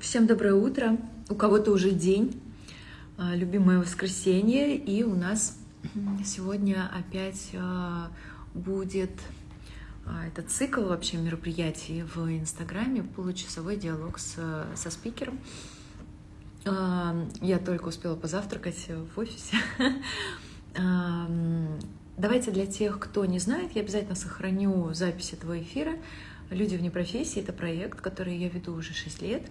Всем доброе утро. У кого-то уже день, а, любимое воскресенье, и у нас сегодня опять а, будет а, этот цикл вообще мероприятий в Инстаграме, получасовой диалог с, со спикером. Я только успела позавтракать в офисе. Давайте для тех, кто не знает, я обязательно сохраню запись этого эфира. «Люди вне профессии» — это проект, который я веду уже 6 лет.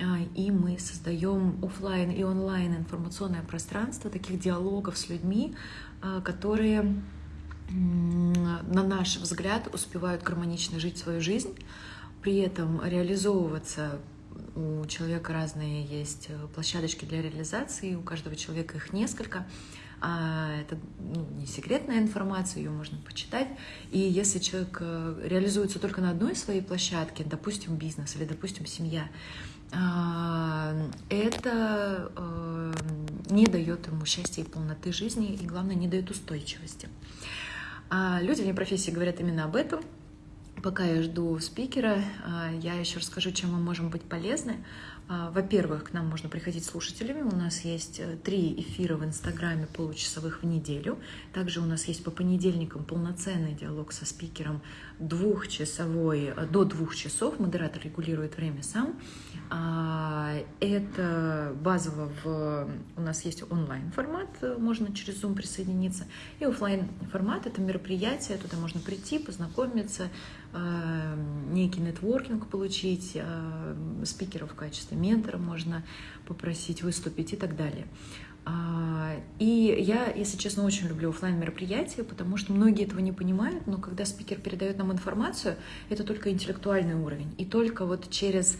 А, и мы создаем офлайн и онлайн информационное пространство таких диалогов с людьми, а, которые, на наш взгляд, успевают гармонично жить свою жизнь, при этом реализовываться у человека разные есть площадочки для реализации, у каждого человека их несколько. А, это ну, не секретная информация, ее можно почитать. И если человек э, реализуется только на одной своей площадке, допустим, бизнес или, допустим, семья, это э, не дает ему счастья и полноты жизни, и, главное, не дает устойчивости. А люди вне профессии говорят именно об этом. Пока я жду спикера, а, я еще расскажу, чем мы можем быть полезны. А, во-первых, к нам можно приходить слушателями. У нас есть э, три эфира в Инстаграме получасовых в неделю. Также у нас есть по понедельникам полноценный диалог со спикером двухчасовой, э, до двух часов. Модератор регулирует время сам. А, это базово в... У нас есть онлайн-формат, э, можно через Zoom присоединиться. И офлайн формат — это мероприятие, туда можно прийти, познакомиться, некий нетворкинг получить, спикеров в качестве качестве ментора можно попросить выступить и так далее. А, и я, если честно, очень люблю офлайн мероприятия, потому что многие этого не понимают, но когда спикер передает нам информацию, это только интеллектуальный уровень. И только вот через,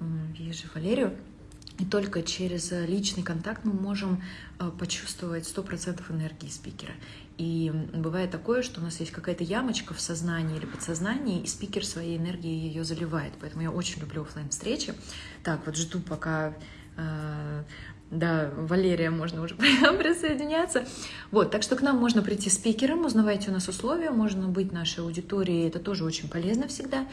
вижу Валерию, и только через личный контакт мы можем а, почувствовать 100% энергии спикера. И бывает такое, что у нас есть какая-то ямочка в сознании или подсознании, и спикер своей энергией ее заливает. Поэтому я очень люблю офлайн встречи Так, вот жду, пока э, да, Валерия, можно уже присоединяться. Вот, так что к нам можно прийти спикером, узнавайте у нас условия, можно быть нашей аудиторией, это тоже очень полезно всегда.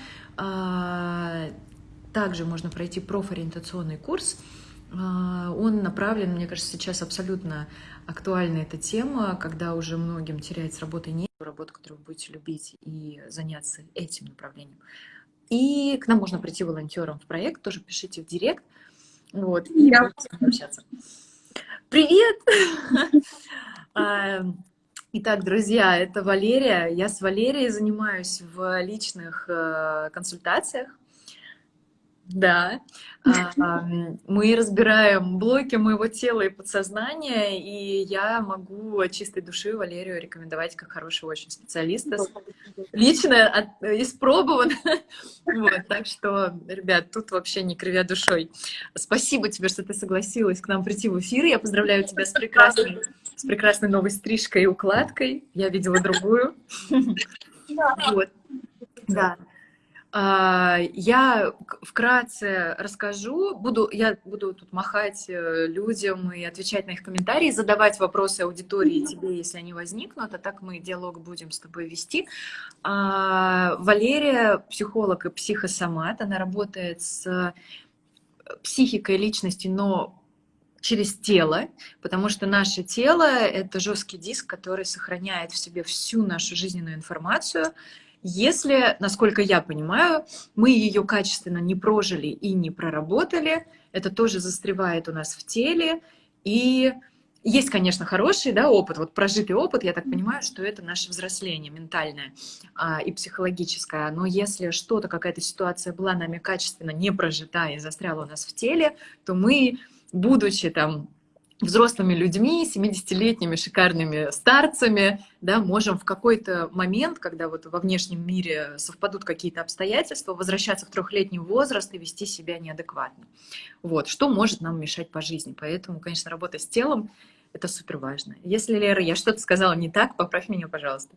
Также можно пройти профориентационный курс, а, он направлен, мне кажется, сейчас абсолютно актуальна эта тема, когда уже многим терять с работы нет, работу, которую вы будете любить, и заняться этим направлением. И к нам можно прийти волонтером в проект, тоже пишите в директ, вот, и Я... общаться. Привет! А, итак, друзья, это Валерия. Я с Валерией занимаюсь в личных э, консультациях да, а, мы разбираем блоки моего тела и подсознания, и я могу от чистой души Валерию рекомендовать как хорошего очень специалиста. Лично от, испробован. Вот, так что, ребят, тут вообще не кривя душой. Спасибо тебе, что ты согласилась к нам прийти в эфир. Я поздравляю тебя с прекрасной, с прекрасной новой стрижкой и укладкой. Я видела другую. Вот. Да. А, я вкратце расскажу, буду, я буду тут махать э, людям и отвечать на их комментарии, задавать вопросы аудитории тебе, если они возникнут, а так мы диалог будем с тобой вести. А, Валерия, психолог и психосомат, она работает с психикой личности, но через тело, потому что наше тело — это жесткий диск, который сохраняет в себе всю нашу жизненную информацию, если, насколько я понимаю, мы ее качественно не прожили и не проработали, это тоже застревает у нас в теле. И есть, конечно, хороший да, опыт, вот прожитый опыт, я так понимаю, что это наше взросление ментальное а, и психологическое. Но если что-то, какая-то ситуация была нами качественно не прожита и застряла у нас в теле, то мы, будучи там взрослыми людьми, 70-летними шикарными старцами, да, можем в какой-то момент, когда вот во внешнем мире совпадут какие-то обстоятельства, возвращаться в трехлетний возраст и вести себя неадекватно. Вот, что может нам мешать по жизни. Поэтому, конечно, работа с телом — это супер важно. Если, Лера, я что-то сказала не так, поправь меня, пожалуйста.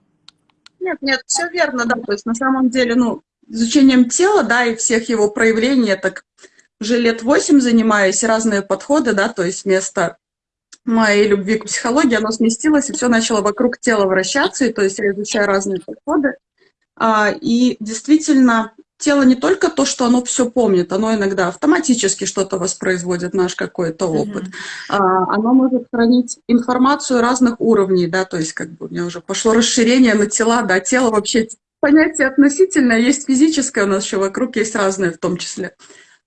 Нет, нет, все верно, да. То есть на самом деле, ну, изучением тела, да, и всех его проявлений, так уже лет восемь занимаюсь, разные подходы, да, то есть вместо моей любви к психологии, оно сместилось, и все начало вокруг тела вращаться, и то есть я изучаю разные подходы. А, и действительно, тело не только то, что оно все помнит, оно иногда автоматически что-то воспроизводит, наш какой-то опыт. Mm-hmm. А, оно может хранить информацию разных уровней, да, то есть как бы у меня уже пошло расширение на тела, да, тело вообще понятие относительное, есть физическое, у нас еще вокруг есть разные, в том числе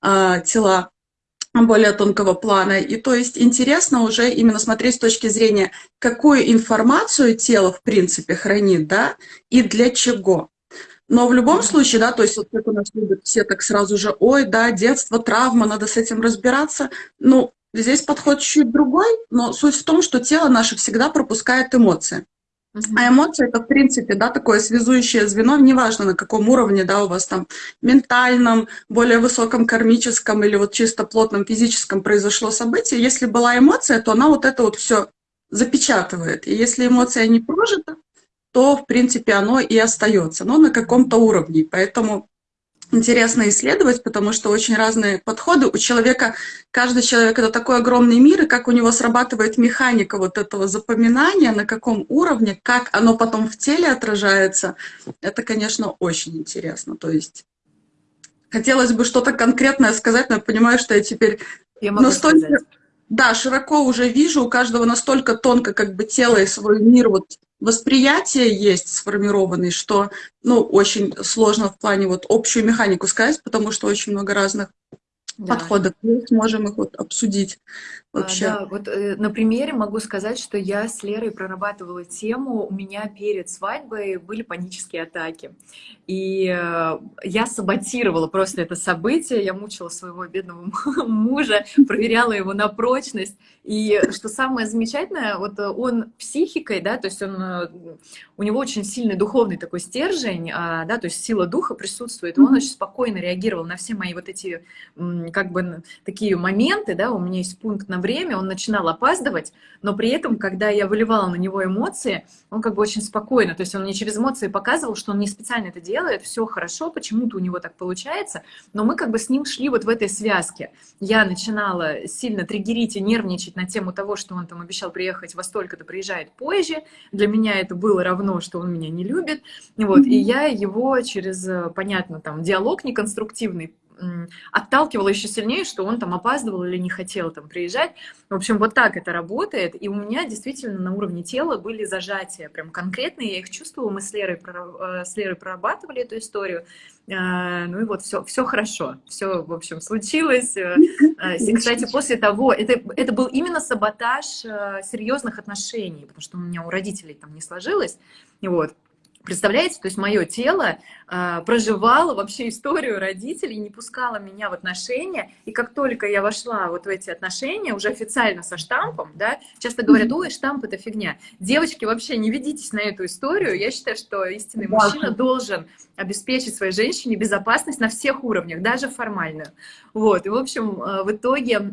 тела более тонкого плана. И то есть интересно уже именно смотреть с точки зрения, какую информацию тело в принципе хранит, да, и для чего. Но в любом случае, да, то есть вот как у нас любят все так сразу же, ой, да, детство, травма, надо с этим разбираться. Ну, здесь подход чуть другой, но суть в том, что тело наше всегда пропускает эмоции. А эмоции это, в принципе, да, такое связующее звено, неважно на каком уровне, да, у вас там ментальном, более высоком кармическом или вот чисто плотном физическом произошло событие. Если была эмоция, то она вот это вот все запечатывает. И если эмоция не прожита, то, в принципе, оно и остается, но на каком-то уровне. Поэтому интересно исследовать, потому что очень разные подходы. У человека, каждый человек это такой огромный мир, и как у него срабатывает механика вот этого запоминания, на каком уровне, как оно потом в теле отражается, это, конечно, очень интересно. То есть хотелось бы что-то конкретное сказать, но я понимаю, что я теперь я могу настолько, сказать. да, широко уже вижу, у каждого настолько тонко как бы тело и свой мир вот восприятие есть сформированный, что, ну, очень сложно в плане вот общую механику сказать, потому что очень много разных да. подходов. Мы сможем их вот обсудить вообще. А, да, вот э, на примере могу сказать, что я с Лерой прорабатывала тему, у меня перед свадьбой были панические атаки. И э, я саботировала просто это событие, я мучила своего бедного мужа, проверяла его на прочность. И что самое замечательное, вот он психикой, да, то есть он, э, у него очень сильный духовный такой стержень, а, да, то есть сила духа присутствует, и он очень спокойно реагировал на все мои вот эти, как бы, такие моменты, да, у меня есть пункт на время, он начинал опаздывать, но при этом, когда я выливала на него эмоции, он как бы очень спокойно, то есть он мне через эмоции показывал, что он не специально это делает, все хорошо, почему-то у него так получается, но мы как бы с ним шли вот в этой связке. Я начинала сильно триггерить и нервничать на тему того, что он там обещал приехать во столько-то, приезжает позже. Для меня это было равно, что он меня не любит. Вот, и я его через, понятно, там, диалог неконструктивный отталкивало еще сильнее, что он там опаздывал или не хотел там приезжать. В общем, вот так это работает. И у меня действительно на уровне тела были зажатия прям конкретные, я их чувствовала, мы с Лерой, э, с Лерой прорабатывали эту историю. Э, ну и вот все, все хорошо, все, в общем, случилось. Э, и, кстати, после того, это, это был именно саботаж серьезных отношений, потому что у меня у родителей там не сложилось. Вот. Представляете, то есть мое тело э, проживало вообще историю родителей, не пускало меня в отношения, и как только я вошла вот в эти отношения, уже официально со штампом, да, часто говорят, ой, штамп это фигня. Девочки, вообще не ведитесь на эту историю, я считаю, что истинный мужчина должен обеспечить своей женщине безопасность на всех уровнях, даже формальную. Вот, и в общем, э, в итоге а,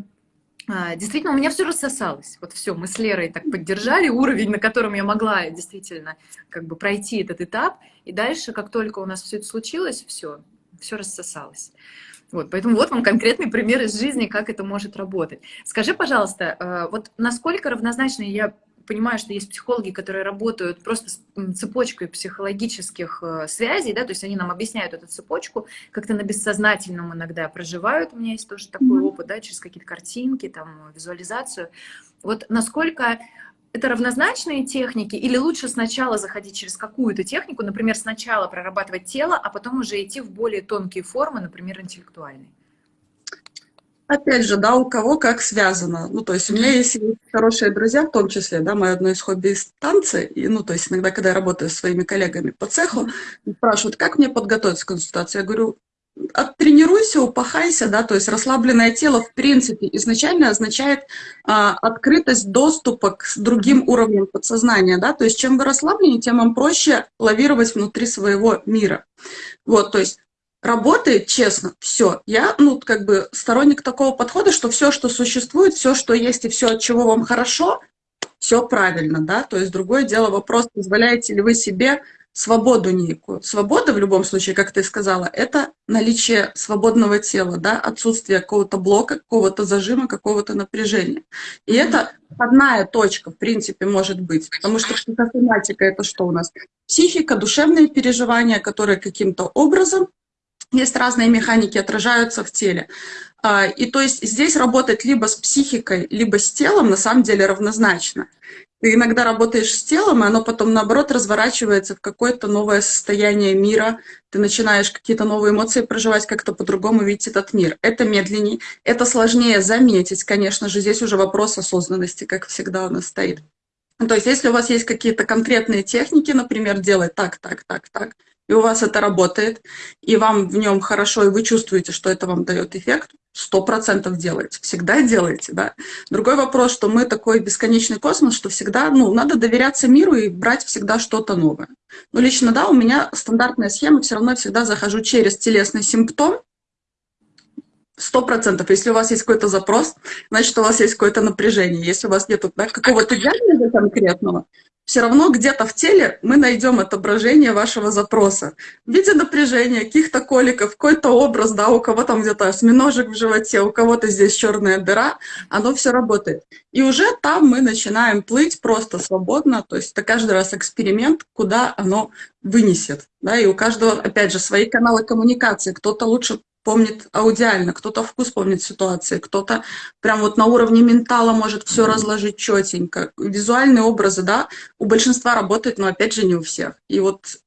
действительно, у меня все рассосалось. Вот все, мы с Лерой так поддержали уровень, на котором я могла действительно как бы пройти этот этап. И дальше, как только у нас все это случилось, все, все рассосалось. Вот, поэтому вот вам конкретный пример из жизни, как это может работать. Скажи, пожалуйста, э, вот насколько равнозначно я понимаю, что есть психологи, которые работают просто с цепочкой психологических э, связей, да, то есть они нам объясняют эту цепочку, как-то на бессознательном иногда проживают. У меня есть тоже такой опыт, да, через какие-то картинки, там, визуализацию. Вот насколько это равнозначные техники, или лучше сначала заходить через какую-то технику, например, сначала прорабатывать тело, а потом уже идти в более тонкие формы, например, интеллектуальные? Опять же, да, у кого как связано. Ну, то есть у меня есть хорошие друзья, в том числе, да, мое одно из хобби – танцы. И, ну, то есть иногда, когда я работаю с своими коллегами по цеху, спрашивают, как мне подготовиться к консультации. Я говорю, оттренируйся, упахайся, да, то есть расслабленное тело, в принципе, изначально означает а, открытость доступа к другим уровням подсознания, да, то есть чем вы расслабленнее, тем вам проще лавировать внутри своего мира. Вот, то есть работает честно, все. Я, ну, как бы сторонник такого подхода, что все, что существует, все, что есть и все, от чего вам хорошо, все правильно, да, то есть другое дело вопрос, позволяете ли вы себе свободу некую. Свобода в любом случае, как ты сказала, это наличие свободного тела, да, отсутствие какого-то блока, какого-то зажима, какого-то напряжения. И это одна точка, в принципе, может быть, потому что психосоматика – это что у нас? Психика, душевные переживания, которые каким-то образом есть разные механики, отражаются в теле. А, и то есть здесь работать либо с психикой, либо с телом на самом деле равнозначно. Ты иногда работаешь с телом, и оно потом, наоборот, разворачивается в какое-то новое состояние мира. Ты начинаешь какие-то новые эмоции проживать, как-то по-другому видеть этот мир. Это медленнее, это сложнее заметить, конечно же. Здесь уже вопрос осознанности, как всегда у нас стоит. То есть если у вас есть какие-то конкретные техники, например, делать так, так, так, так, и у вас это работает, и вам в нем хорошо, и вы чувствуете, что это вам дает эффект, сто процентов делайте, всегда делайте, да. Другой вопрос, что мы такой бесконечный космос, что всегда, ну, надо доверяться миру и брать всегда что-то новое. Но лично, да, у меня стандартная схема, все равно всегда захожу через телесный симптом, сто процентов. Если у вас есть какой-то запрос, значит, у вас есть какое-то напряжение. Если у вас нет да, какого-то диагноза конкретного, все равно где-то в теле мы найдем отображение вашего запроса. В виде напряжения, каких-то коликов, какой-то образ, да, у кого там где-то осьминожек в животе, у кого-то здесь черная дыра, оно все работает. И уже там мы начинаем плыть просто свободно, то есть это каждый раз эксперимент, куда оно вынесет. Да, и у каждого, опять же, свои каналы коммуникации. Кто-то лучше помнит аудиально, кто-то вкус помнит ситуации, кто-то прям вот на уровне ментала может все разложить четенько. Визуальные образы, да, у большинства работают, но опять же не у всех. И вот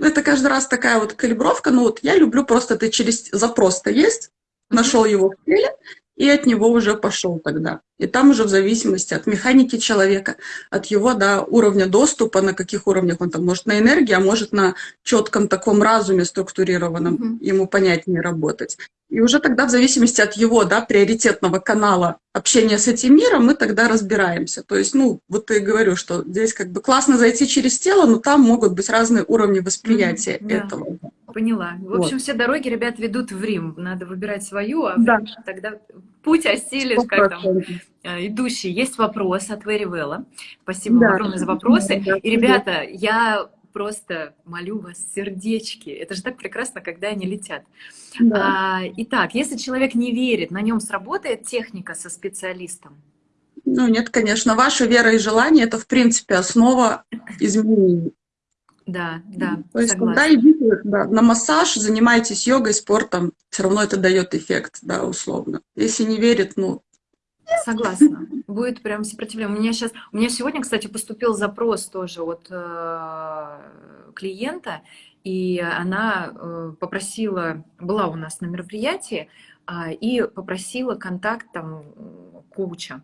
это каждый раз такая вот калибровка. Ну вот я люблю просто ты через запрос-то есть, нашел его в теле, и от него уже пошел тогда. И там уже в зависимости от механики человека, от его да, уровня доступа, на каких уровнях он там может на энергии, а может на четком таком разуме структурированном, mm-hmm. ему понятнее работать. И уже тогда в зависимости от его да, приоритетного канала общения с этим миром мы тогда разбираемся. То есть, ну, вот я говорю, что здесь как бы классно зайти через тело, но там могут быть разные уровни восприятия mm-hmm. этого. Поняла. В общем, вот. все дороги, ребят, ведут в Рим. Надо выбирать свою, а да. тогда путь осилишь, как там, э, идущий. Есть вопрос от Вэри Велла. Спасибо да. огромное за вопросы. Да, И, ребята, я просто молю вас сердечки. Это же так прекрасно, когда они летят. Да. А, итак, если человек не верит, на нем сработает техника со специалистом? Ну, нет, конечно. Ваша вера и желание – это, в принципе, основа изменений. Да, да, То есть, согласна. когда идите да, на массаж, занимайтесь йогой, спортом, все равно это дает эффект, да, условно. Если не верит, ну... Согласна. Будет прям сопротивление. У меня сейчас, у меня сегодня, кстати, поступил запрос тоже от э, клиента, и она э, попросила, была у нас на мероприятии, э, и попросила контакт там коуча.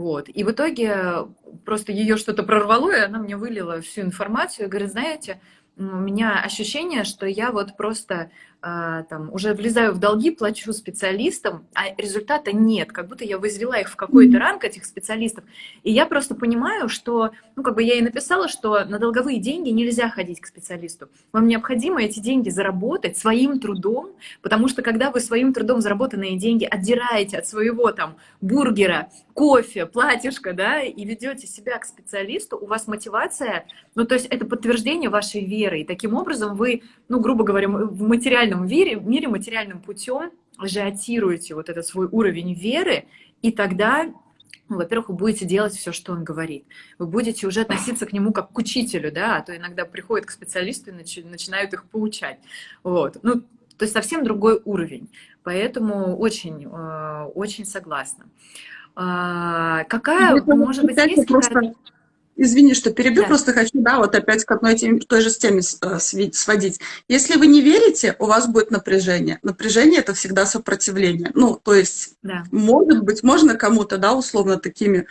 Вот. И в итоге просто ее что-то прорвало, и она мне вылила всю информацию и говорит, знаете, у меня ощущение, что я вот просто там, уже влезаю в долги, плачу специалистам, а результата нет, как будто я возвела их в какой-то ранг, этих специалистов. И я просто понимаю, что, ну, как бы я и написала, что на долговые деньги нельзя ходить к специалисту. Вам необходимо эти деньги заработать своим трудом, потому что когда вы своим трудом заработанные деньги отдираете от своего там бургера, кофе, платьишко, да, и ведете себя к специалисту, у вас мотивация, ну, то есть это подтверждение вашей веры, и таким образом вы, ну, грубо говоря, в материальном материальном мире, мире материальным путем ажиотируете вот этот свой уровень веры, и тогда ну, во-первых, вы будете делать все, что он говорит. Вы будете уже относиться к нему как к учителю, да, а то иногда приходят к специалисту и начи начинают их поучать. Вот. Ну, то есть совсем другой уровень. Поэтому очень, э, очень согласна. А, какая, может быть, есть какая-то... Извини, что перебью, да. просто хочу, да, вот опять к одной теме, той же теме э, сводить. Если вы не верите, у вас будет напряжение. Напряжение – это всегда сопротивление. Ну, то есть, да. может быть, можно кому-то, да, условно такими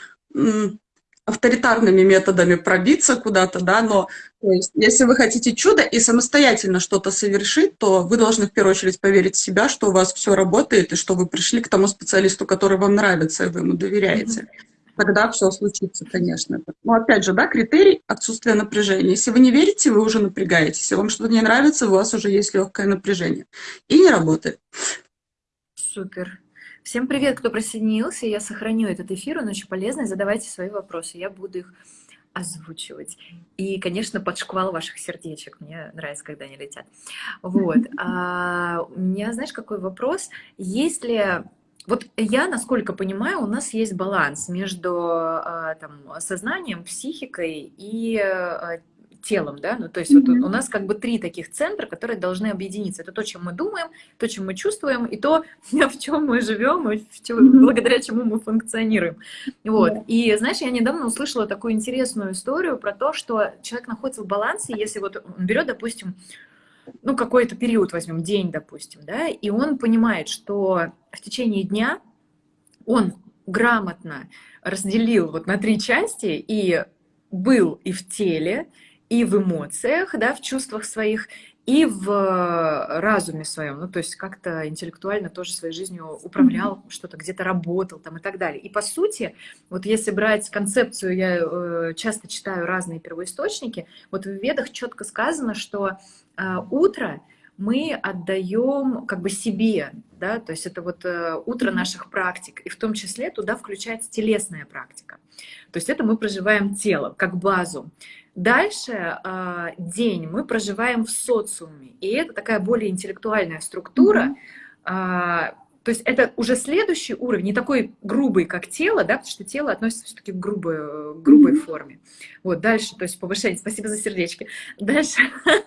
авторитарными методами пробиться куда-то, да, но то есть, если вы хотите чудо и самостоятельно что-то совершить, то вы должны в первую очередь поверить в себя, что у вас все работает, и что вы пришли к тому специалисту, который вам нравится, и вы ему доверяете. Mm-hmm тогда все случится, конечно. Но опять же, да, критерий отсутствия напряжения. Если вы не верите, вы уже напрягаетесь. Если вам что-то не нравится, у вас уже есть легкое напряжение. И не работает. Супер. Всем привет, кто присоединился. Я сохраню этот эфир, он очень полезный. Задавайте свои вопросы, я буду их озвучивать. И, конечно, под шквал ваших сердечек. Мне нравится, когда они летят. Вот. А, у меня, знаешь, какой вопрос? Если вот я, насколько понимаю, у нас есть баланс между а, там, сознанием, психикой и а, телом, да, ну то есть mm-hmm. вот у нас как бы три таких центра, которые должны объединиться. Это то, чем мы думаем, то, чем мы чувствуем, и то, в чем мы живем, и в чем, mm-hmm. благодаря чему мы функционируем. Вот. Yeah. И знаешь, я недавно услышала такую интересную историю про то, что человек находится в балансе, если вот он берет, допустим, ну, какой-то период возьмем, день, допустим, да, и он понимает, что в течение дня он грамотно разделил вот на три части и был и в теле, и в эмоциях, да, в чувствах своих, и в разуме своем, ну, то есть как-то интеллектуально тоже своей жизнью управлял, mm-hmm. что-то где-то работал там и так далее. И по сути, вот если брать концепцию, я э, часто читаю разные первоисточники, вот в Ведах четко сказано, что э, утро мы отдаем как бы себе, да, то есть это вот э, утро наших практик, и в том числе туда включается телесная практика. То есть это мы проживаем тело как базу. Дальше э, день. Мы проживаем в социуме, и это такая более интеллектуальная структура, mm-hmm. То есть это уже следующий уровень, не такой грубый, как тело, да, потому что тело относится все-таки к грубой, грубой mm-hmm. форме. Вот дальше, то есть повышение, спасибо за сердечки. Дальше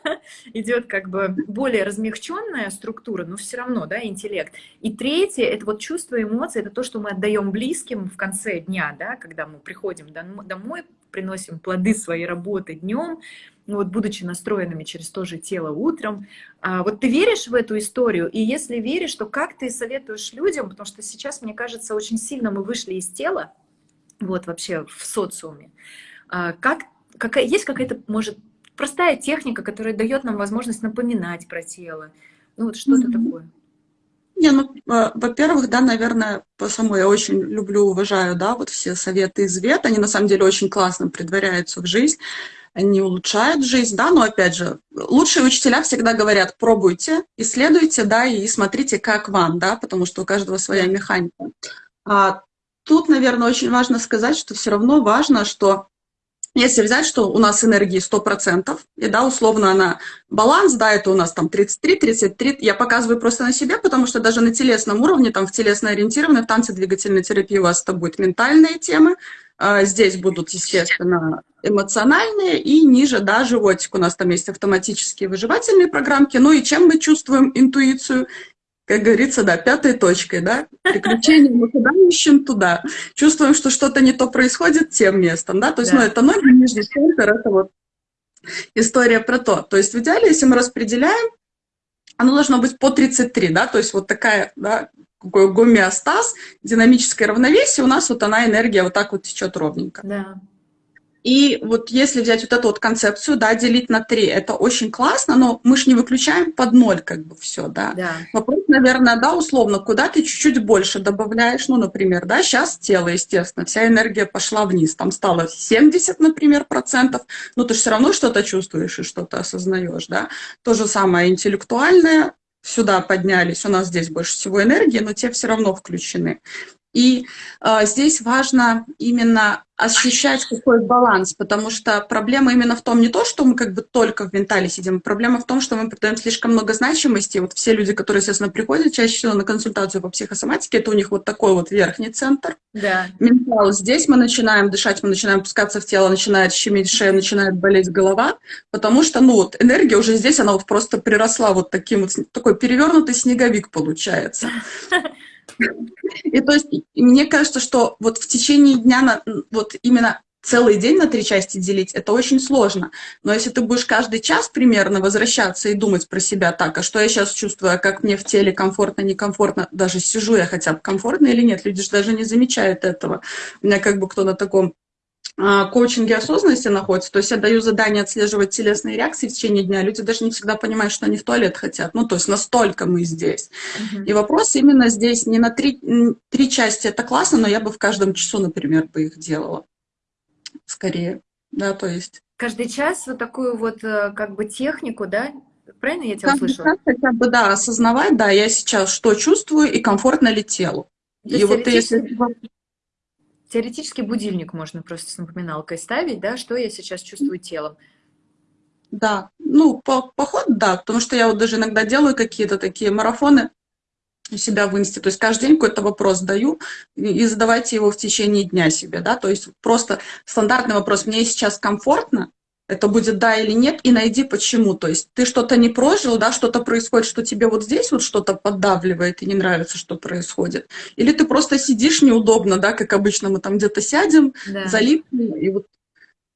идет как бы более размягченная структура, но все равно, да, интеллект. И третье, это вот чувство эмоций, это то, что мы отдаем близким в конце дня, да, когда мы приходим домой, приносим плоды своей работы днем, ну вот будучи настроенными через то же тело утром. А, вот ты веришь в эту историю? И если веришь, то как ты советуешь людям? Потому что сейчас, мне кажется, очень сильно мы вышли из тела, вот вообще в социуме. А, как, какая, есть какая-то, может, простая техника, которая дает нам возможность напоминать про тело? Ну вот что-то mm-hmm. такое. Не, ну, а, во-первых, да, наверное, по самой я очень люблю, уважаю, да, вот все советы из ВЕТ, они на самом деле очень классно предваряются в жизнь они улучшают жизнь, да, но опять же, лучшие учителя всегда говорят, пробуйте, исследуйте, да, и смотрите, как вам, да, потому что у каждого своя механика. А тут, наверное, очень важно сказать, что все равно важно, что если взять, что у нас энергии 100%, и да, условно она баланс, да, это у нас там 33, 33, я показываю просто на себе, потому что даже на телесном уровне, там в телесно-ориентированной, в танце-двигательной терапии у вас это будет ментальные темы, здесь будут, естественно, эмоциональные, и ниже, да, животик. У нас там есть автоматические выживательные программки. Ну и чем мы чувствуем интуицию? Как говорится, да, пятой точкой, да, приключения мы куда ищем туда. Чувствуем, что что-то не то происходит тем местом, да, то есть, да. ну, это ноги, нижний центр, это вот история про то. То есть в идеале, если мы распределяем, оно должно быть по 33, да, то есть вот такая, да, гомеостаз, динамическое равновесие, у нас вот она энергия вот так вот течет ровненько. Да. И вот если взять вот эту вот концепцию, да, делить на три, это очень классно, но мы же не выключаем под ноль как бы все, да. да. Вопрос, наверное, да, условно, куда ты чуть-чуть больше добавляешь, ну, например, да, сейчас тело, естественно, вся энергия пошла вниз, там стало 70, например, процентов, но ты же все равно что-то чувствуешь и что-то осознаешь, да. То же самое интеллектуальное, сюда поднялись, у нас здесь больше всего энергии, но те все равно включены. И э, здесь важно именно ощущать какой баланс, потому что проблема именно в том, не то, что мы как бы только в ментале сидим, проблема в том, что мы придаем слишком много значимости. Вот все люди, которые, естественно, приходят чаще всего на консультацию по психосоматике, это у них вот такой вот верхний центр. Да. Ментал. Здесь мы начинаем дышать, мы начинаем опускаться в тело, начинает щемить шея, начинает болеть голова, потому что, ну вот, энергия уже здесь, она вот просто приросла вот таким вот, такой перевернутый снеговик получается. И то есть мне кажется, что вот в течение дня, на, вот именно целый день на три части делить, это очень сложно. Но если ты будешь каждый час примерно возвращаться и думать про себя так, а что я сейчас чувствую, а как мне в теле комфортно, некомфортно, даже сижу я хотя бы комфортно или нет, люди же даже не замечают этого. У меня как бы кто на таком коучинге осознанности находится, то есть я даю задание отслеживать телесные реакции в течение дня, люди даже не всегда понимают, что они в туалет хотят, ну, то есть настолько мы здесь. Uh-huh. И вопрос именно здесь не на три, три части, это классно, но я бы в каждом часу, например, бы их делала, скорее, да, то есть. Каждый час вот такую вот э, как бы технику, да, правильно я тебя услышала? хотя бы, да, осознавать, да, я сейчас что чувствую и комфортно ли телу. То и вот если Теоретически будильник можно просто с напоминалкой ставить, да, что я сейчас чувствую телом. Да, ну, по, поход, да, потому что я вот даже иногда делаю какие-то такие марафоны у себя в инсте, то есть каждый день какой-то вопрос даю, и задавайте его в течение дня себе, да, то есть просто стандартный вопрос, мне сейчас комфортно, это будет да или нет, и найди почему. То есть ты что-то не прожил, да, что-то происходит, что тебе вот здесь вот что-то поддавливает и не нравится, что происходит. Или ты просто сидишь неудобно, да, как обычно мы там где-то сядем, да. залипнем, и вот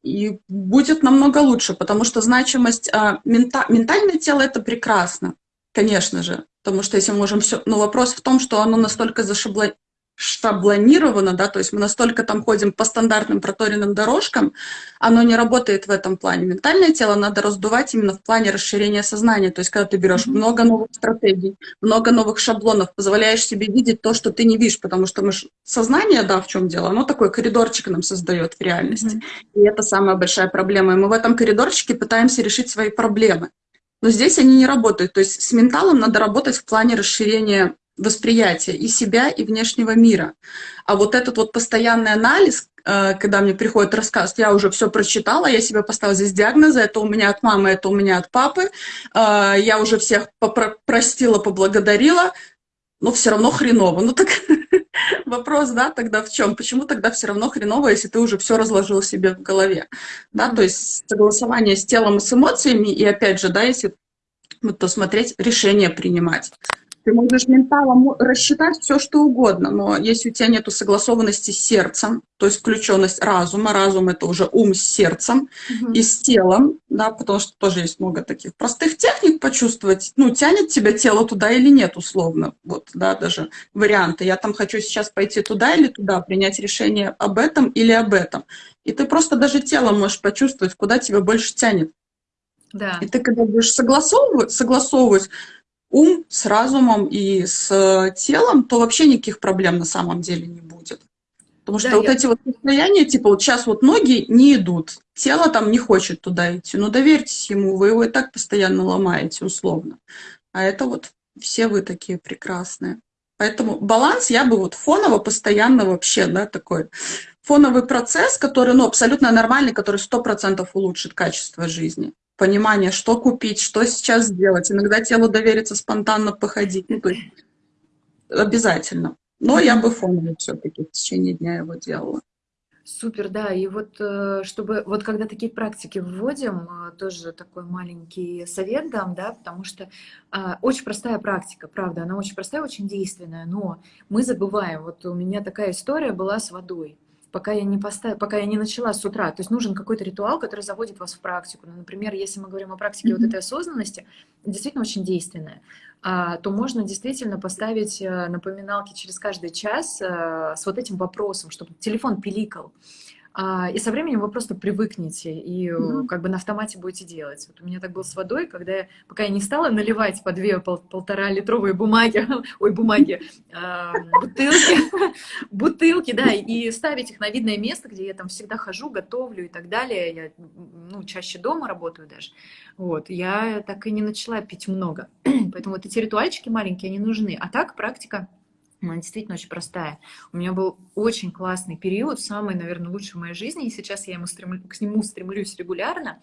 и будет намного лучше, потому что значимость а, мента, ментальное тело это прекрасно, конечно же, потому что если мы можем все, но вопрос в том, что оно настолько зашабло, шаблонировано, да, то есть мы настолько там ходим по стандартным проторенным дорожкам, оно не работает в этом плане. Ментальное тело надо раздувать именно в плане расширения сознания, то есть когда ты берешь много новых стратегий, много новых шаблонов, позволяешь себе видеть то, что ты не видишь, потому что мы ж... сознание, да, в чем дело, оно такой коридорчик нам создает в реальности. И это самая большая проблема. И мы в этом коридорчике пытаемся решить свои проблемы. Но здесь они не работают. То есть с менталом надо работать в плане расширения восприятия и себя, и внешнего мира. А вот этот вот постоянный анализ, э, когда мне приходит рассказ, я уже все прочитала, я себе поставила здесь диагнозы, это у меня от мамы, это у меня от папы, э, я уже всех простила, поблагодарила, но все равно хреново. Ну так вопрос, да, тогда в чем? Почему тогда все равно хреново, если ты уже все разложил себе в голове? Да, то есть согласование с телом и с эмоциями, и опять же, да, если то смотреть, решение принимать. Ты можешь менталом рассчитать все, что угодно, но если у тебя нет согласованности с сердцем, то есть включенность разума, разум это уже ум с сердцем угу. и с телом, да, потому что тоже есть много таких простых техник почувствовать, ну, тянет тебя тело туда или нет, условно, вот, да, даже варианты. Я там хочу сейчас пойти туда или туда, принять решение об этом или об этом. И ты просто даже телом можешь почувствовать, куда тебя больше тянет. Да. И ты когда будешь согласовывать, согласовывать ум с разумом и с э, телом, то вообще никаких проблем на самом деле не будет. Потому что да, вот я... эти вот состояния, типа вот сейчас вот ноги не идут, тело там не хочет туда идти, ну доверьтесь ему, вы его и так постоянно ломаете условно. А это вот все вы такие прекрасные. Поэтому баланс я бы вот фоново постоянно вообще, да, такой фоновый процесс, который, ну, абсолютно нормальный, который сто процентов улучшит качество жизни понимание, что купить, что сейчас сделать. Иногда телу довериться спонтанно походить. Ну, то есть обязательно. Но я бы фоново все-таки в течение дня его делала. Супер, да. И вот э, чтобы вот когда такие практики вводим, э, тоже такой маленький совет дам, да, потому что а, очень простая практика, правда, она очень простая, очень действенная, но мы забываем. Вот у меня такая история была с водой пока я не поставила, пока я не начала с утра. То есть нужен какой-то ритуал, который заводит вас в практику. Ну, например, если мы говорим о практике mm-hmm. вот этой осознанности, действительно очень действенная, а, то можно действительно поставить э, напоминалки через каждый час а, с вот этим вопросом, чтобы телефон пиликал. А, и со временем вы просто привыкнете и mm-hmm. как бы на автомате будете делать. Вот у меня так было с водой, когда я, пока я не стала наливать по две пол, полтора литровые бумаги, ой, бумаги, э, бутылки, бутылки, да, и ставить их на видное место, где я там всегда хожу, готовлю и так далее. Я, ну, чаще дома работаю даже. Вот, я так и не начала пить много. Поэтому вот эти ритуальчики маленькие, они нужны. А так практика она действительно очень простая. У меня был очень классный период, самый, наверное, лучший в моей жизни, и сейчас я ему стремлю, к нему стремлюсь регулярно.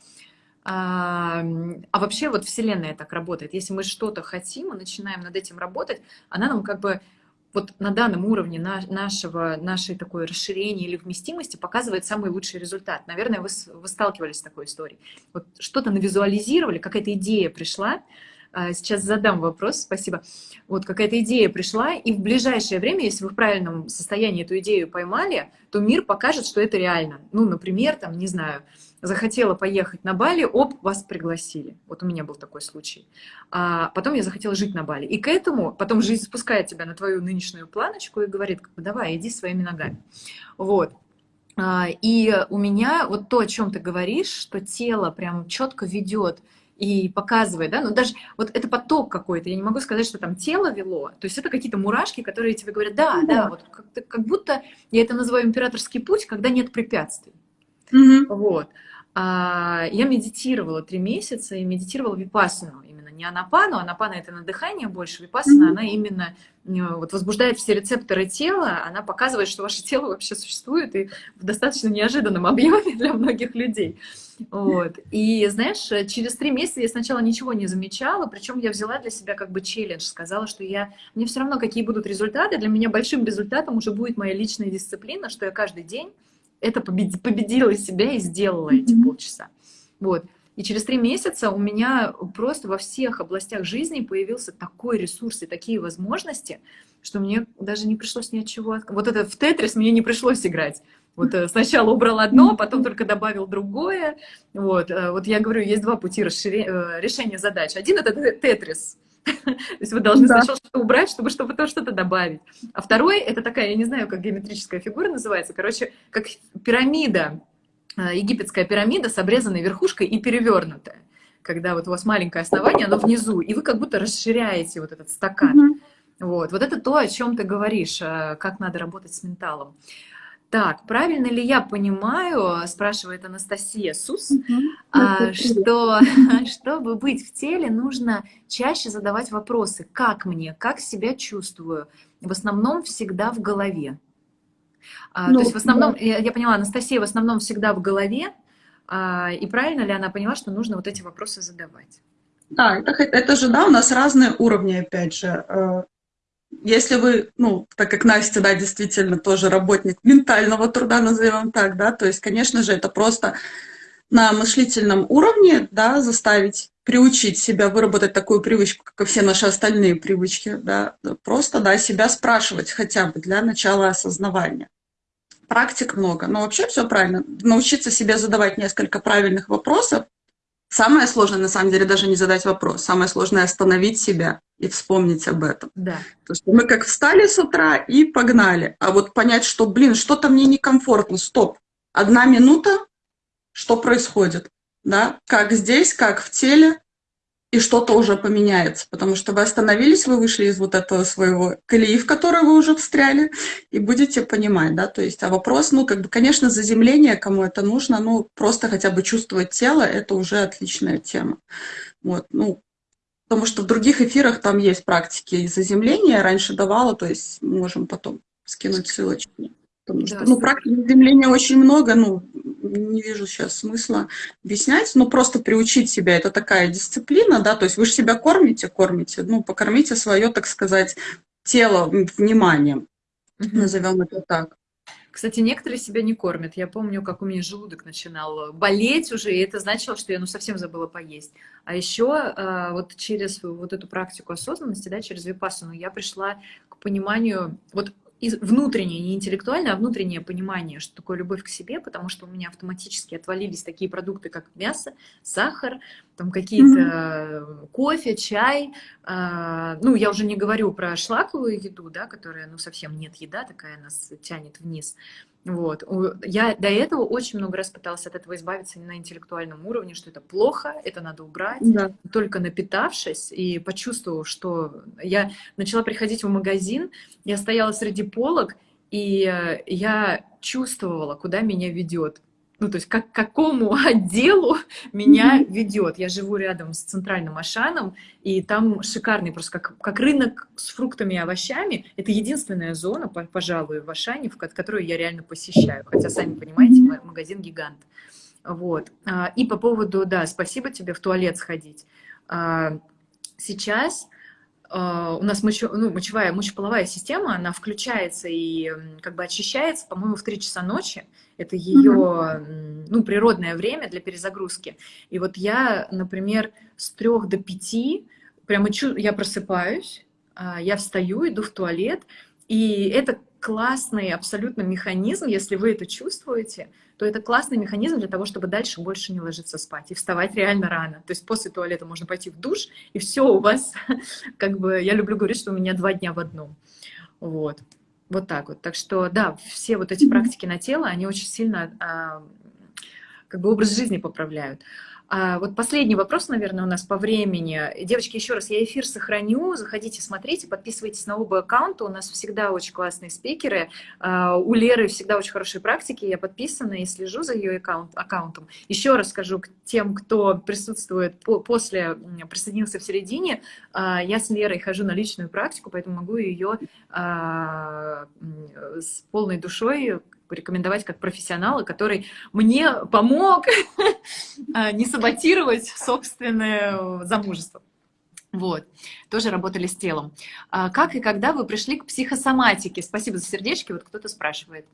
А, а вообще вот Вселенная так работает. Если мы что-то хотим и начинаем над этим работать, она нам как бы вот на данном уровне нашего, нашей такой расширения или вместимости показывает самый лучший результат. Наверное, вы, вы сталкивались с такой историей. Вот что-то навизуализировали, какая-то идея пришла, сейчас задам вопрос, спасибо. Вот какая-то идея пришла, и в ближайшее время, если вы в правильном состоянии эту идею поймали, то мир покажет, что это реально. Ну, например, там, не знаю, захотела поехать на Бали, оп, вас пригласили. Вот у меня был такой случай. А потом я захотела жить на Бали. И к этому потом жизнь спускает тебя на твою нынешнюю планочку и говорит, давай, иди своими ногами. Вот. А, и у меня вот то, о чем ты говоришь, что тело прям четко ведет и показывает, да, ну даже вот это поток какой-то, я не могу сказать, что там тело вело, то есть это какие-то мурашки, которые тебе говорят, да, да, да вот как, как будто, я это называю императорский путь, когда нет препятствий, mm-hmm. вот. А, я медитировала три месяца и медитировала випассану, не анапану, анапана это на дыхание больше, випассана, mm-hmm. она именно э, вот возбуждает все рецепторы тела, она показывает, что ваше тело вообще существует и в достаточно неожиданном объеме для многих людей. Вот. И знаешь, через три месяца я сначала ничего не замечала, причем я взяла для себя как бы челлендж, сказала, что я, мне все равно какие будут результаты, для меня большим результатом уже будет моя личная дисциплина, что я каждый день это победила себя и сделала эти полчаса. Вот. И через три месяца у меня просто во всех областях жизни появился такой ресурс и такие возможности, что мне даже не пришлось ни от чего... Вот это в Тетрис мне не пришлось играть. Вот э, сначала убрал одно, потом только добавил другое. Вот, э, вот я говорю, есть два пути расширения, э, решения задач. Один — это Тетрис. То есть вы должны да. сначала что-то убрать, чтобы что потом что-то добавить. А второй — это такая, я не знаю, как геометрическая фигура называется, короче, как пирамида, египетская пирамида с обрезанной верхушкой и перевернутая. Когда вот у вас маленькое основание, оно внизу, и вы как будто расширяете вот этот стакан. Mm -hmm. Вот, вот это то, о чем ты говоришь, как надо работать с менталом. Так, правильно ли я понимаю, спрашивает Анастасия Сус, угу. что чтобы быть в теле, нужно чаще задавать вопросы, как мне, как себя чувствую, в основном всегда в голове. А, ну, то есть в основном, да. я, я поняла, Анастасия в основном всегда в голове, а, и правильно ли она поняла, что нужно вот эти вопросы задавать? Да, это, это же, да, у нас разные уровни, опять же. Э, если вы, ну, так как Настя, да, действительно тоже работник ментального труда, назовем так, да, то есть, конечно же, это просто на мыслительном уровне, да, заставить, приучить себя выработать такую привычку, как и все наши остальные привычки, да, просто, да, себя спрашивать хотя бы для начала осознавания. Практик много, но вообще все правильно. Научиться себе задавать несколько правильных вопросов, Самое сложное, на самом деле, даже не задать вопрос. Самое сложное — остановить себя и вспомнить об этом. Да. То есть мы как встали с утра и погнали. А вот понять, что, блин, что-то мне некомфортно, стоп. Одна минута, что происходит? Да? Как здесь, как в теле, и что-то уже поменяется, потому что вы остановились, вы вышли из вот этого своего колеи, в которой вы уже встряли, и будете понимать, да, то есть, а вопрос, ну, как бы, конечно, заземление, кому это нужно, ну, просто хотя бы чувствовать тело, это уже отличная тема, вот, ну, потому что в других эфирах там есть практики заземления, раньше давала, то есть, можем потом скинуть ссылочки. Потому что, да, ну, практик заземления очень много, ну, не вижу сейчас смысла объяснять, но просто приучить себя, это такая дисциплина, да, то есть вы же себя кормите, кормите, ну, покормите свое, так сказать, тело вниманием, угу. назовем это так. Кстати, некоторые себя не кормят. Я помню, как у меня желудок начинал болеть уже, и это значило, что я ну, совсем забыла поесть. А еще а, вот через вот эту практику осознанности, да, через випассану, я пришла к пониманию, вот внутреннее, не интеллектуальное, а внутреннее понимание, что такое любовь к себе, потому что у меня автоматически отвалились такие продукты, как мясо, сахар, там какие-то mm-hmm. кофе, чай. Э, ну, я уже не говорю про шлаковую еду, да, которая, ну, совсем нет еда, такая нас тянет вниз. Вот. Я до этого очень много раз пыталась от этого избавиться на интеллектуальном уровне, что это плохо, это надо убрать. Да. Только напитавшись и почувствовав, что я начала приходить в магазин, я стояла среди полок, и э, я чувствовала, куда меня ведет ну, то есть как, к какому отделу меня ведет. Я живу рядом с центральным Ашаном, и там шикарный просто, как, как рынок с фруктами и овощами. Это единственная зона, пожалуй, в Ашане, в которую я реально посещаю. Хотя, сами понимаете, магазин гигант. Вот. А, и по поводу, да, спасибо тебе, в туалет сходить. А, сейчас у нас мочо, ну, мочевая, мочеполовая система, она включается и как бы очищается, по-моему, в 3 часа ночи. Это ее, mm-hmm. ну, природное время для перезагрузки. И вот я, например, с 3 до 5 прямо чу, я просыпаюсь, uh, я встаю, иду в туалет, и это классный абсолютно механизм, если вы это чувствуете, то это классный механизм для того, чтобы дальше больше не ложиться спать и вставать реально рано. То есть после туалета можно пойти в душ, и все у вас, как бы, я люблю говорить, что у меня два дня в одном. Вот. Вот так вот. Так что, да, все вот эти практики на тело, они очень сильно а, как бы образ жизни поправляют. А вот последний вопрос, наверное, у нас по времени. Девочки, еще раз, я эфир сохраню. Заходите, смотрите, подписывайтесь на оба аккаунта. У нас всегда очень классные спикеры. А, у Леры всегда очень хорошие практики. Я подписана и слежу за ее аккаунт, аккаунтом. Еще раз скажу к тем, кто присутствует по, после, присоединился в середине. А, я с Лерой хожу на личную практику, поэтому могу ее а, с полной душой порекомендовать как профессионала, который мне помог а, не саботировать собственное замужество. Вот, тоже работали с телом. А как и когда вы пришли к психосоматике? Спасибо за сердечки, вот кто-то спрашивает.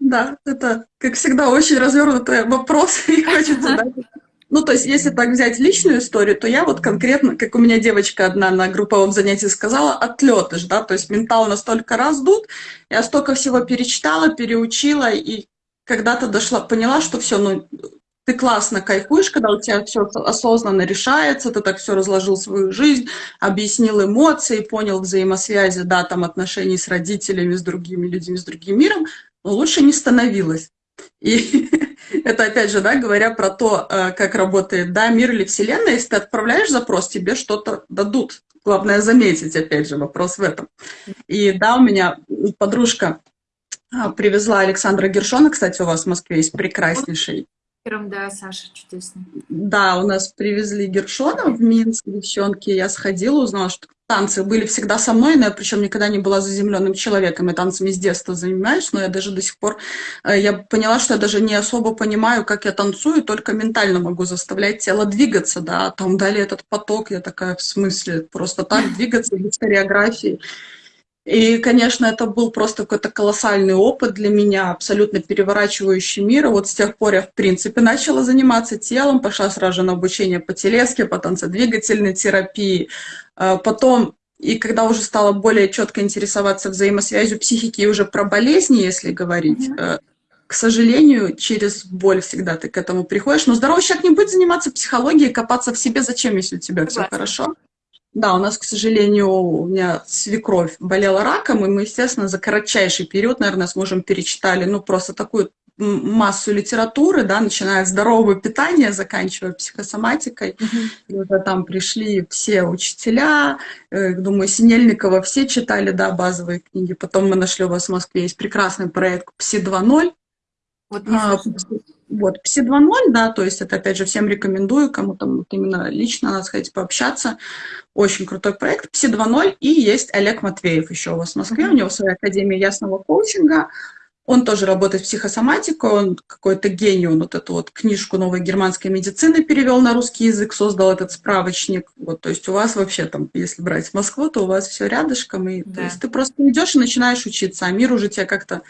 Да, это, как всегда, очень развернутый вопрос, и хочется Ну, то есть, если так взять личную историю, то я вот конкретно, как у меня девочка одна на групповом занятии сказала, отлетыш, да, то есть ментал настолько раздут, я столько всего перечитала, переучила, и когда-то дошла, поняла, что все, ну, ты классно кайфуешь, когда у тебя все осознанно решается, ты так все разложил свою жизнь, объяснил эмоции, понял взаимосвязи, да, там отношений с родителями, с другими людьми, с другим миром, но лучше не становилось. И это, опять же, да, говоря про то, э, как работает, да, мир или вселенная, если ты отправляешь запрос, тебе что-то дадут. Главное заметить, опять же, вопрос в этом. И да, у меня подружка а, привезла Александра Гершона, кстати, у вас в Москве есть прекраснейший да, Саша, чудесно. Да, у нас привезли Гершона в Минск, девчонки. Я сходила, узнала, что танцы были всегда со мной, но я причем никогда не была заземленным человеком. Я танцами с детства занимаюсь, но я даже до сих пор... Э, я поняла, что я даже не особо понимаю, как я танцую, только ментально могу заставлять тело двигаться, да. Там дали этот поток, я такая, в смысле, просто так двигаться без хореографии. И, конечно, это был просто какой-то колоссальный опыт для меня, абсолютно переворачивающий мир. И вот с тех пор я, в принципе, начала заниматься телом, пошла сразу же на обучение по телеске, по танцедвигательной терапии. А потом, и когда уже стала более четко интересоваться взаимосвязью психики и уже про болезни, если говорить, mm-hmm. к сожалению, через боль всегда ты к этому приходишь. Но здоровый человек не будет заниматься психологией, копаться в себе. Зачем, если у тебя все хорошо? Да, у нас, к сожалению, у меня свекровь болела раком, и мы, естественно, за кратчайший период, наверное, с мужем перечитали, ну, просто такую массу литературы, да, начиная с здорового питания, заканчивая психосоматикой. Mm-hmm. И уже там пришли все учителя, э, думаю, Синельникова все читали, да, базовые книги. Потом мы нашли у вас в Москве есть прекрасный проект «Пси 2.0», вот, а, вот, Пси 2.0, да, то есть это, опять же, всем рекомендую, кому там вот именно лично надо сходить пообщаться. Очень крутой проект. Пси 2.0 и есть Олег Матвеев еще у вас в Москве, mm-hmm. у него своя академия ясного коучинга. Он тоже работает в психосоматику, он какой-то гений, он вот эту вот книжку новой германской медицины перевел на русский язык, создал этот справочник. Вот, то есть у вас вообще там, если брать Москву, то у вас все рядышком, и да. то есть ты просто идешь и начинаешь учиться, а мир уже тебя как-то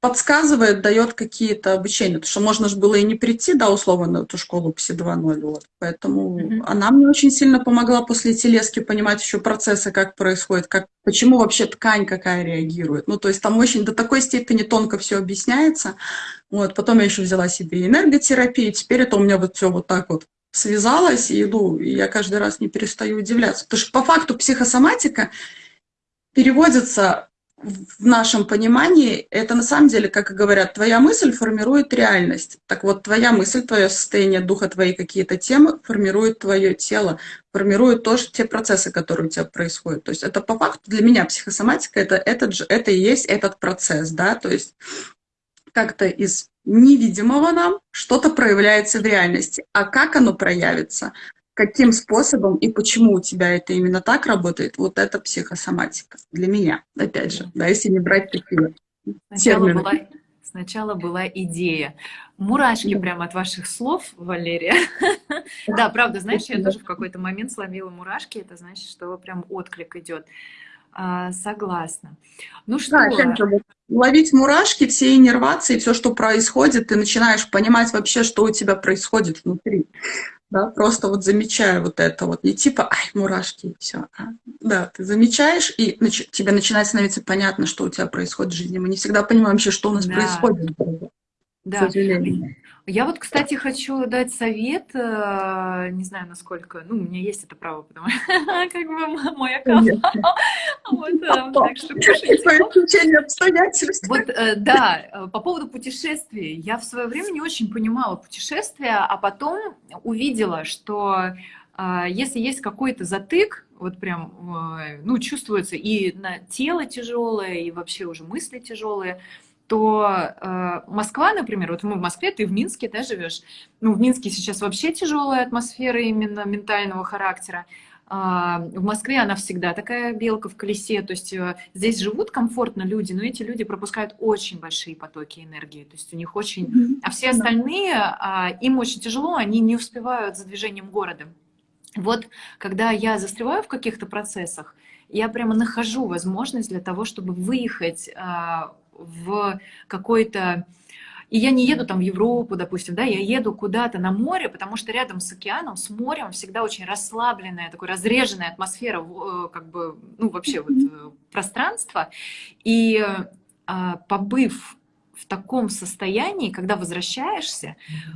подсказывает, дает какие-то обучения. Потому что можно же было и не прийти, да, условно, на эту школу ПСИ 2.0. Вот. Поэтому mm-hmm. она мне очень сильно помогла после телески понимать еще процессы, как происходит, как, почему вообще ткань какая реагирует. Ну, то есть там очень до такой степени тонко все объясняется. Вот. Потом я еще взяла себе энерготерапию, теперь это у меня вот все вот так вот связалось, и, ну, и я каждый раз не перестаю удивляться. Потому что по факту психосоматика переводится в нашем понимании это на самом деле, как и говорят, твоя мысль формирует реальность. Так вот, твоя мысль, твое состояние духа, твои какие-то темы формируют твое тело, формируют тоже те процессы, которые у тебя происходят. То есть это по факту для меня психосоматика, это, этот же, это и есть этот процесс, да, то есть как-то из невидимого нам что-то проявляется в реальности. А как оно проявится? Каким способом и почему у тебя это именно так работает, вот это психосоматика для меня, опять же, да, если не брать такие сначала термины. Была, сначала была идея. Мурашки да. прямо от ваших слов, Валерия. Да, правда, знаешь, я тоже в какой-то момент словила мурашки, это значит, что прям отклик идет. А, согласна. Ну что? Да, ловить мурашки, все иннервации, все, что происходит, ты начинаешь понимать вообще, что у тебя происходит внутри да, просто вот замечаю вот это вот, не типа, ай, мурашки, и все, а, да, ты замечаешь, и нач тебе начинает становиться понятно, что у тебя происходит в жизни. Мы не всегда понимаем вообще, что у нас да. происходит. Да. Я вот, кстати, хочу дать совет, э, не знаю, насколько, ну, у меня есть это право, потому что как бы мой аккаунт. Вот, э, так что пишите. обстоятельств. Вот, э, да, по поводу путешествий. Я в свое время не очень понимала путешествия, а потом увидела, что если есть какой-то затык, вот прям, ну, чувствуется и на тело тяжелое, и вообще уже мысли тяжелые, то э, Москва, например, вот мы в Москве, ты в Минске, да, живешь. Ну, в Минске сейчас вообще тяжелая атмосфера именно ментального характера. А, в Москве она всегда такая белка в колесе, то есть э, здесь живут комфортно люди, но эти люди пропускают очень большие потоки энергии, то есть у них очень... А все остальные, а, им очень тяжело, они не успевают за движением города. Вот когда я застреваю в каких-то процессах, я прямо нахожу возможность для того, чтобы выехать а, в какой-то И я не еду там в Европу, допустим, да, я еду куда-то на море, потому что рядом с океаном, с морем всегда очень расслабленная, такая разреженная атмосфера, э, как бы, ну, вообще вот э, пространство. И а, побыв в таком состоянии, когда возвращаешься,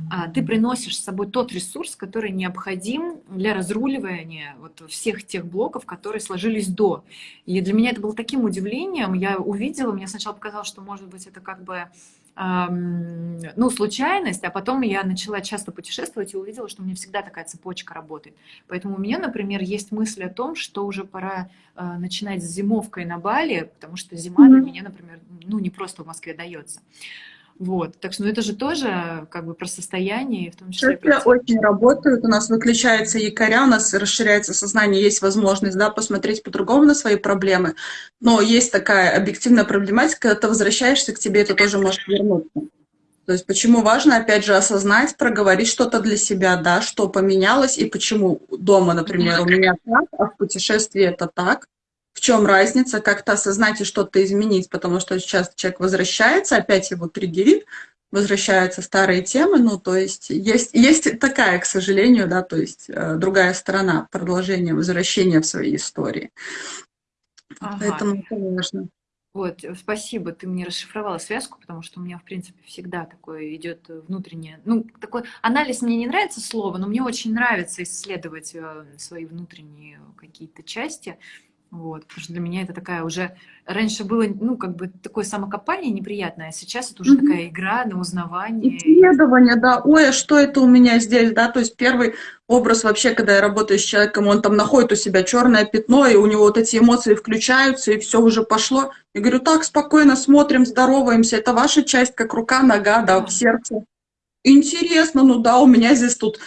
а, ты приносишь с собой тот ресурс, который необходим для разруливания вот всех тех блоков, которые сложились до. И для меня это было таким удивлением. Я увидела, мне сначала показалось, что, может быть, это как бы ну, случайность, а потом я начала часто путешествовать и увидела, что у меня всегда такая цепочка работает. Поэтому у меня, например, есть мысль о том, что уже пора э, начинать с зимовкой на Бали, потому что зима mm-hmm. для меня, например, ну, не просто в Москве дается. Вот, так что ну, это же тоже как бы про состояние, в том числе... Это очень работают, у нас выключается якоря, у нас расширяется сознание, есть возможность, да, посмотреть по-другому на свои проблемы, но есть такая объективная проблематика, когда ты возвращаешься к тебе, это тоже может вернуться. То есть почему важно, опять же, осознать, проговорить что-то для себя, да, что поменялось и почему дома, например, у меня так, а в путешествии это так в чем разница, как-то осознать и что-то изменить, потому что сейчас человек возвращается, опять его триггерит, возвращаются старые темы, ну, то есть есть, есть такая, к сожалению, да, то есть э, другая сторона продолжения, возвращения в своей истории. Ага. Поэтому это важно. Вот, спасибо, ты мне расшифровала связку, потому что у меня, в принципе, всегда такое идет внутреннее, ну, такой анализ мне не нравится слово, но мне очень нравится исследовать э, свои внутренние какие-то части, вот, потому что для меня это такая уже... Раньше было, ну, как бы такое самокопание неприятное, а сейчас это уже mm-hmm. такая игра на узнавание. Исследование, да. Ой, а что это у меня здесь, да? То есть первый образ вообще, когда я работаю с человеком, он там находит у себя черное пятно, и у него вот эти эмоции включаются, и все уже пошло. Я говорю, так, спокойно смотрим, здороваемся, это ваша часть, как рука, нога, да, в сердце. Интересно, ну да, у меня здесь тут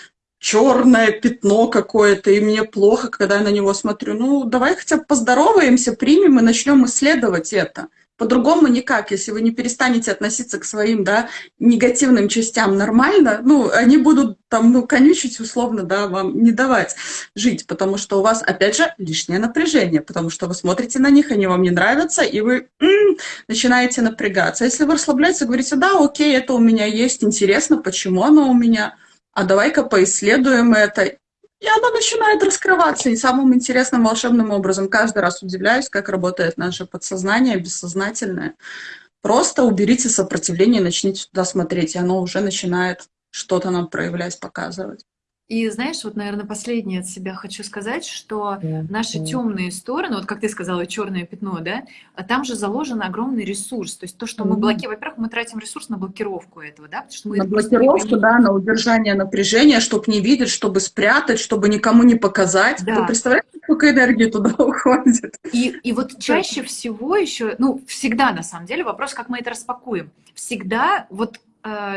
черное пятно какое-то, и мне плохо, когда я на него смотрю. Ну, давай хотя бы поздороваемся, примем и начнем исследовать это. По-другому никак, если вы не перестанете относиться к своим, да, негативным частям нормально, ну, они будут там, ну, конючить условно, да, вам не давать жить, потому что у вас, опять же, лишнее напряжение, потому что вы смотрите на них, они вам не нравятся, и вы м -м, начинаете напрягаться. Если вы расслабляетесь, говорите, да, окей, это у меня есть, интересно, почему оно у меня, а давай-ка поисследуем это. И оно начинает раскрываться. И самым интересным волшебным образом каждый раз удивляюсь, как работает наше подсознание, бессознательное. Просто уберите сопротивление, начните туда смотреть, и оно уже начинает что-то нам проявлять, показывать. И знаешь, вот, наверное, последнее от себя хочу сказать, что наши темные стороны, вот как ты сказала, черное пятно, да, а там же заложен огромный ресурс. То есть то, что мы блокируем, во-первых, мы тратим ресурс на блокировку этого, да, потому что мы на блокировку, да, на удержание напряжения, чтобы не видеть, чтобы спрятать, чтобы никому не показать. Да. Ты представляешь, сколько энергии туда уходит? И, и вот чаще всего еще, ну, всегда на самом деле вопрос, как мы это распакуем. Всегда вот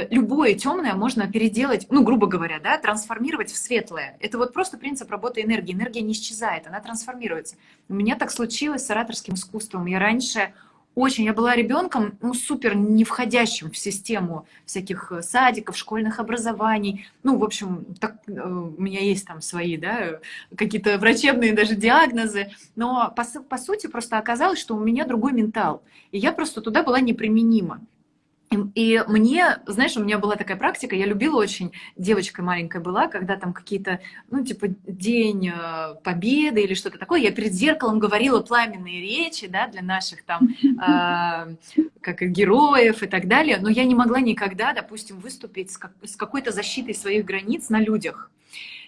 любое темное можно переделать, ну, грубо говоря, да, трансформировать в светлое. Это вот просто принцип работы энергии. Энергия не исчезает, она трансформируется. У меня так случилось с ораторским искусством. Я раньше очень, я была ребенком, ну, супер не входящим в систему всяких э, садиков, школьных образований. Ну, в общем, так, э, у меня есть там свои, да, какие-то врачебные даже диагнозы. Но по, по сути просто оказалось, что у меня другой ментал. И я просто туда была неприменима. И мне, знаешь, у меня была такая практика, я любила очень, девочкой маленькой была, когда там какие-то, ну, типа, день э, победы или что-то такое, я перед зеркалом говорила пламенные речи, да, для наших там, э, как героев и так далее, но я не могла никогда, допустим, выступить с, как, с какой-то защитой своих границ на людях.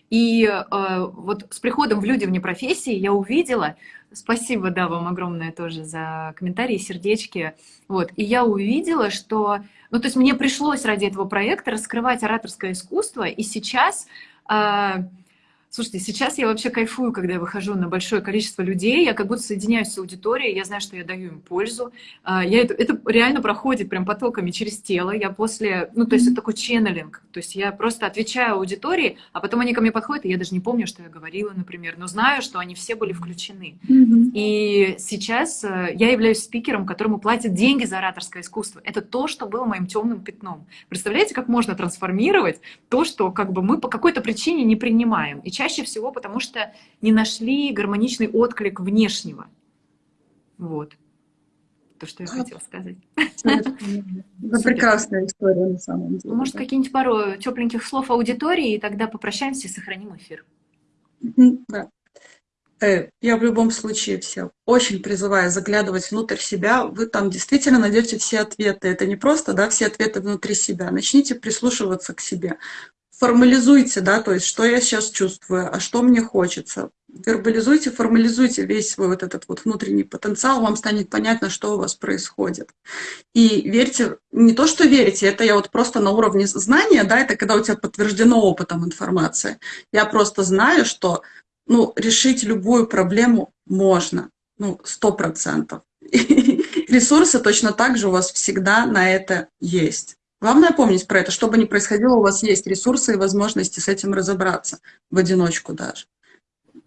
И э, вот с приходом в люди вне профессии я увидела, Спасибо, да, вам огромное тоже за комментарии, сердечки. Вот, и я увидела, что... Ну, то есть мне пришлось ради этого проекта раскрывать ораторское искусство, и сейчас... Э, Слушайте, сейчас я вообще кайфую, когда я выхожу на большое количество людей, я как будто соединяюсь с аудиторией, я знаю, что я даю им пользу. А, я это, это реально проходит прям потоками через тело. Я после, ну, то есть это такой ченнелинг. То есть я просто отвечаю аудитории, а потом они ко мне подходят, и я даже не помню, что я говорила, например, но знаю, что они все были включены. И сейчас э, я являюсь спикером, которому платят деньги за ораторское искусство. Это то, что было моим темным пятном. Представляете, как можно трансформировать то, что как бы мы по какой-то причине не принимаем. И чаще всего потому, что не нашли гармоничный отклик внешнего. Вот. то, что я хотела сказать. Это прекрасная история на самом деле. Может, какие-нибудь пару тепленьких слов аудитории, и тогда попрощаемся и сохраним эфир. Да. Э, я в любом случае всех очень призываю заглядывать внутрь себя. Вы там действительно найдете все ответы. Это не просто, да, все ответы внутри себя. Начните прислушиваться к себе. Формализуйте, да, то есть, что я сейчас чувствую, а что мне хочется. Вербализуйте, формализуйте весь свой вот этот вот внутренний потенциал, вам станет понятно, что у вас происходит. И верьте, не то, что верите, это я вот просто на уровне знания, да, это когда у тебя подтверждено опытом информация. Я просто знаю, что ну, решить любую проблему можно, ну, сто процентов. Ресурсы точно так же у вас всегда на это есть. Главное помнить про это, что бы ни происходило, у вас есть ресурсы и возможности с этим разобраться, в одиночку даже.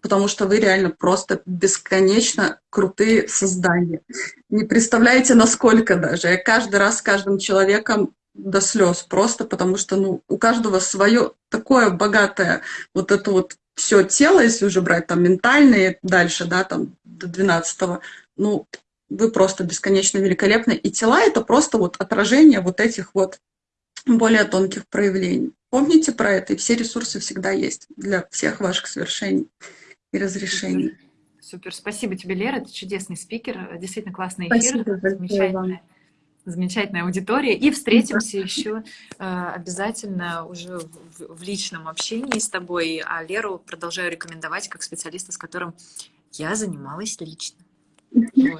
Потому что вы реально просто бесконечно крутые создания. Не представляете, насколько даже. Я каждый раз с каждым человеком до слез, просто потому что ну, у каждого свое такое богатое вот это вот все тело, если уже брать там ментальные дальше, да, там до 12 ну, вы просто бесконечно великолепны. И тела — это просто вот отражение вот этих вот более тонких проявлений. Помните про это, и все ресурсы всегда есть для всех ваших совершений и разрешений. Супер, спасибо тебе, Лера, ты чудесный спикер, действительно классный эфир, спасибо замечательная, замечательная аудитория. И встретимся да. еще э, обязательно уже в, в личном общении с тобой, а Леру продолжаю рекомендовать как специалиста, с которым я занималась лично.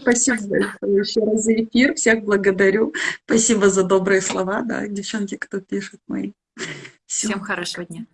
Спасибо большое еще раз за эфир. Всех благодарю. Спасибо за добрые слова, да, девчонки, кто пишет мои. Всем хорошего дня.